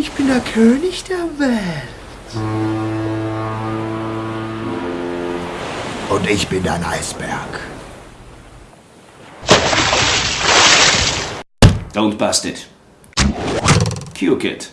Ich bin der König der Welt. Und ich bin ein Eisberg. Don't bust it. Q-Kit.